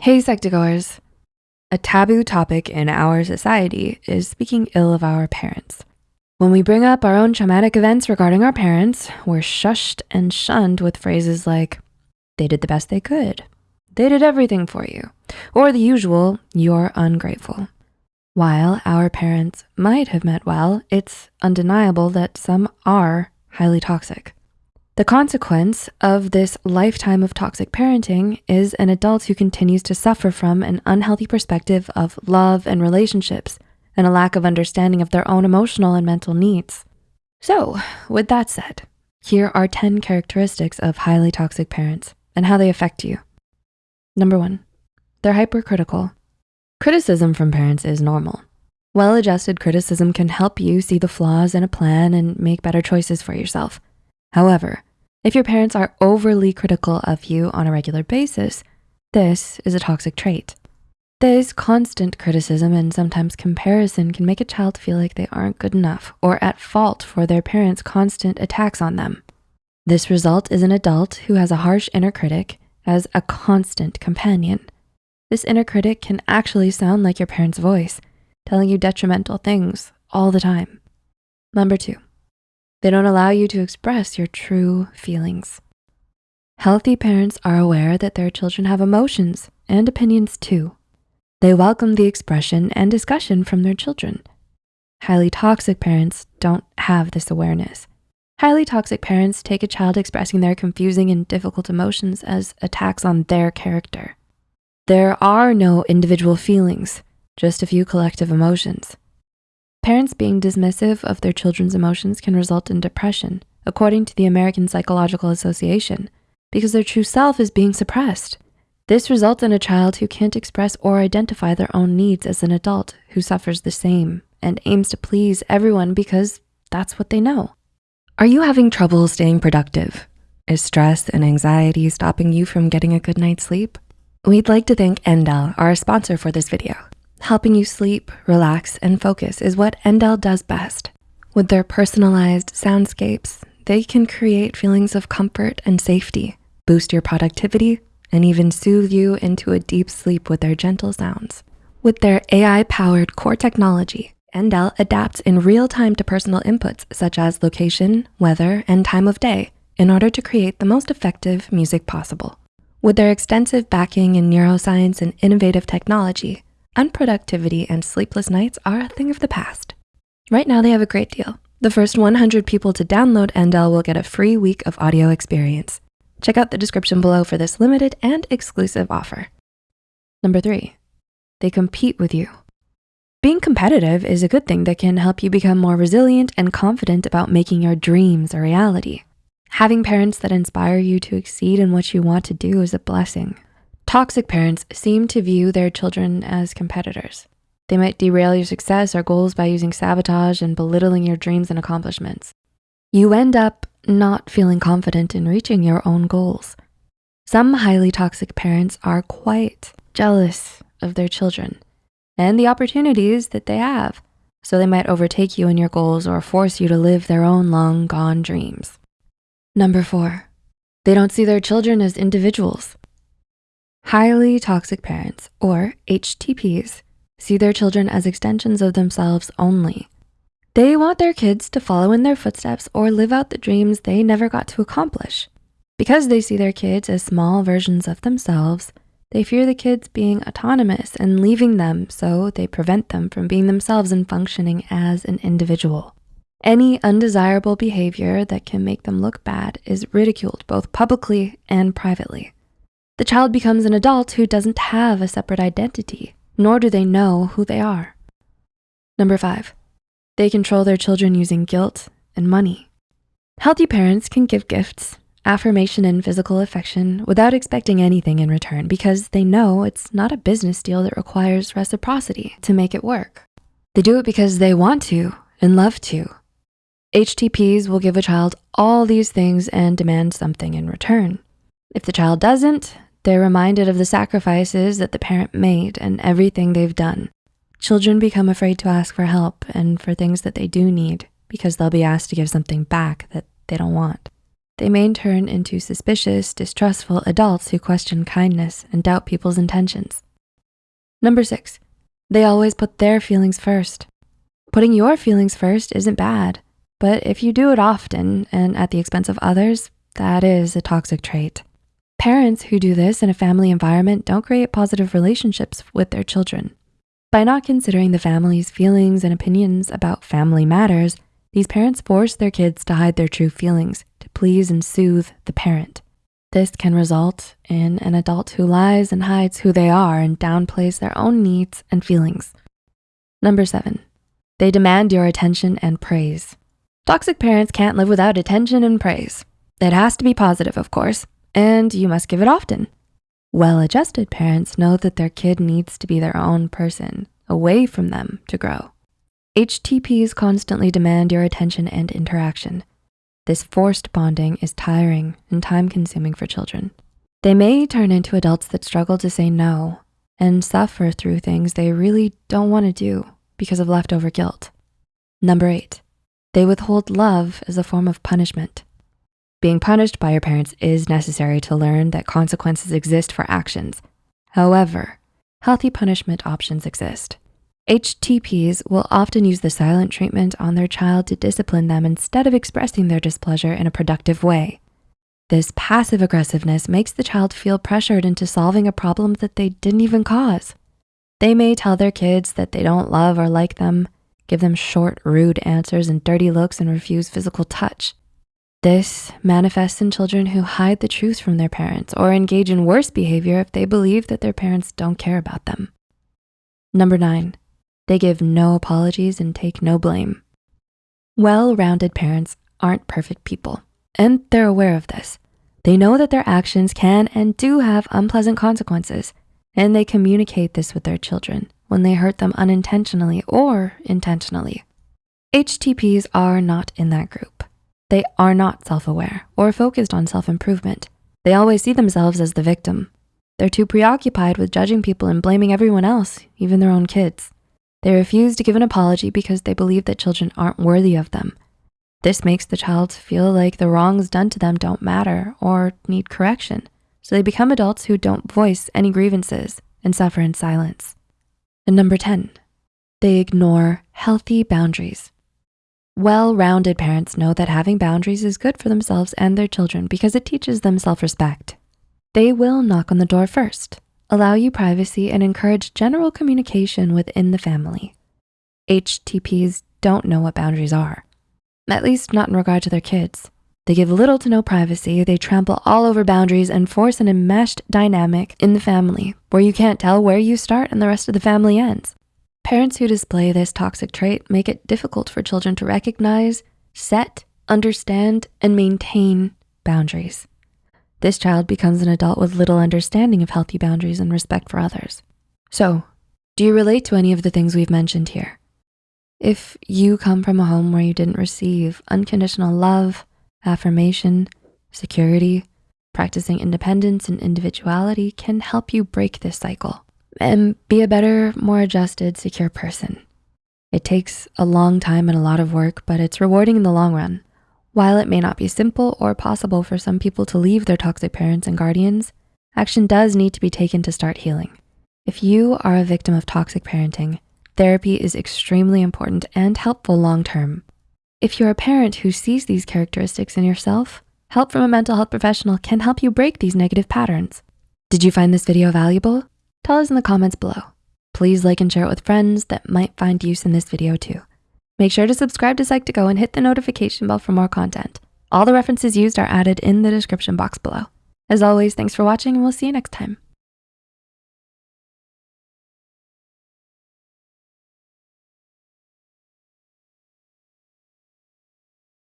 Hey, Psych2Goers. A taboo topic in our society is speaking ill of our parents. When we bring up our own traumatic events regarding our parents, we're shushed and shunned with phrases like, they did the best they could. They did everything for you. Or the usual, you're ungrateful. While our parents might have meant well, it's undeniable that some are highly toxic. The consequence of this lifetime of toxic parenting is an adult who continues to suffer from an unhealthy perspective of love and relationships and a lack of understanding of their own emotional and mental needs. So with that said, here are 10 characteristics of highly toxic parents and how they affect you. Number one, they're hypercritical. Criticism from parents is normal. Well-adjusted criticism can help you see the flaws in a plan and make better choices for yourself. However, if your parents are overly critical of you on a regular basis, this is a toxic trait. This constant criticism and sometimes comparison can make a child feel like they aren't good enough or at fault for their parents' constant attacks on them. This result is an adult who has a harsh inner critic as a constant companion. This inner critic can actually sound like your parent's voice, telling you detrimental things all the time. Number two, they don't allow you to express your true feelings. Healthy parents are aware that their children have emotions and opinions too. They welcome the expression and discussion from their children. Highly toxic parents don't have this awareness. Highly toxic parents take a child expressing their confusing and difficult emotions as attacks on their character. There are no individual feelings, just a few collective emotions. Parents being dismissive of their children's emotions can result in depression, according to the American Psychological Association, because their true self is being suppressed. This results in a child who can't express or identify their own needs as an adult who suffers the same and aims to please everyone because that's what they know. Are you having trouble staying productive? Is stress and anxiety stopping you from getting a good night's sleep? We'd like to thank Endel, our sponsor for this video. Helping you sleep, relax, and focus is what Endel does best. With their personalized soundscapes, they can create feelings of comfort and safety, boost your productivity, and even soothe you into a deep sleep with their gentle sounds. With their AI-powered core technology, Endel adapts in real time to personal inputs such as location, weather, and time of day in order to create the most effective music possible. With their extensive backing in neuroscience and innovative technology, unproductivity and sleepless nights are a thing of the past. Right now they have a great deal. The first 100 people to download Endel will get a free week of audio experience. Check out the description below for this limited and exclusive offer. Number three, they compete with you. Being competitive is a good thing that can help you become more resilient and confident about making your dreams a reality. Having parents that inspire you to exceed in what you want to do is a blessing. Toxic parents seem to view their children as competitors. They might derail your success or goals by using sabotage and belittling your dreams and accomplishments. You end up not feeling confident in reaching your own goals. Some highly toxic parents are quite jealous of their children and the opportunities that they have. So they might overtake you in your goals or force you to live their own long gone dreams. Number four, they don't see their children as individuals. Highly toxic parents, or HTPs, see their children as extensions of themselves only. They want their kids to follow in their footsteps or live out the dreams they never got to accomplish. Because they see their kids as small versions of themselves, they fear the kids being autonomous and leaving them, so they prevent them from being themselves and functioning as an individual. Any undesirable behavior that can make them look bad is ridiculed both publicly and privately. The child becomes an adult who doesn't have a separate identity, nor do they know who they are. Number five, they control their children using guilt and money. Healthy parents can give gifts, affirmation, and physical affection without expecting anything in return because they know it's not a business deal that requires reciprocity to make it work. They do it because they want to and love to. HTPs will give a child all these things and demand something in return. If the child doesn't, they're reminded of the sacrifices that the parent made and everything they've done. Children become afraid to ask for help and for things that they do need because they'll be asked to give something back that they don't want. they may turn into suspicious, distrustful adults who question kindness and doubt people's intentions. Number six, they always put their feelings first. Putting your feelings first isn't bad, but if you do it often and at the expense of others, that is a toxic trait. Parents who do this in a family environment don't create positive relationships with their children. By not considering the family's feelings and opinions about family matters, these parents force their kids to hide their true feelings to please and soothe the parent. This can result in an adult who lies and hides who they are and downplays their own needs and feelings. Number seven, they demand your attention and praise. Toxic parents can't live without attention and praise. It has to be positive, of course, and you must give it often. Well-adjusted parents know that their kid needs to be their own person, away from them to grow. HTPs constantly demand your attention and interaction. This forced bonding is tiring and time-consuming for children. They may turn into adults that struggle to say no and suffer through things they really don't wanna do because of leftover guilt. Number eight, they withhold love as a form of punishment. Being punished by your parents is necessary to learn that consequences exist for actions. However, healthy punishment options exist. HTPs will often use the silent treatment on their child to discipline them instead of expressing their displeasure in a productive way. This passive aggressiveness makes the child feel pressured into solving a problem that they didn't even cause. They may tell their kids that they don't love or like them, give them short, rude answers and dirty looks and refuse physical touch. This manifests in children who hide the truth from their parents or engage in worse behavior if they believe that their parents don't care about them. Number nine, they give no apologies and take no blame. Well-rounded parents aren't perfect people, and they're aware of this. They know that their actions can and do have unpleasant consequences, and they communicate this with their children when they hurt them unintentionally or intentionally. HTPs are not in that group. They are not self-aware or focused on self-improvement. They always see themselves as the victim. They're too preoccupied with judging people and blaming everyone else, even their own kids. They refuse to give an apology because they believe that children aren't worthy of them. This makes the child feel like the wrongs done to them don't matter or need correction. So they become adults who don't voice any grievances and suffer in silence. And number 10, they ignore healthy boundaries. Well-rounded parents know that having boundaries is good for themselves and their children because it teaches them self-respect. They will knock on the door first allow you privacy, and encourage general communication within the family. HTPs don't know what boundaries are, at least not in regard to their kids. They give little to no privacy, they trample all over boundaries and force an enmeshed dynamic in the family where you can't tell where you start and the rest of the family ends. Parents who display this toxic trait make it difficult for children to recognize, set, understand, and maintain boundaries. This child becomes an adult with little understanding of healthy boundaries and respect for others. So, do you relate to any of the things we've mentioned here? If you come from a home where you didn't receive unconditional love, affirmation, security, practicing independence and individuality can help you break this cycle and be a better, more adjusted, secure person. It takes a long time and a lot of work, but it's rewarding in the long run. While it may not be simple or possible for some people to leave their toxic parents and guardians, action does need to be taken to start healing. If you are a victim of toxic parenting, therapy is extremely important and helpful long-term. If you're a parent who sees these characteristics in yourself, help from a mental health professional can help you break these negative patterns. Did you find this video valuable? Tell us in the comments below. Please like and share it with friends that might find use in this video too. Make sure to subscribe to Psych2Go and hit the notification bell for more content. All the references used are added in the description box below. As always, thanks for watching and we'll see you next time.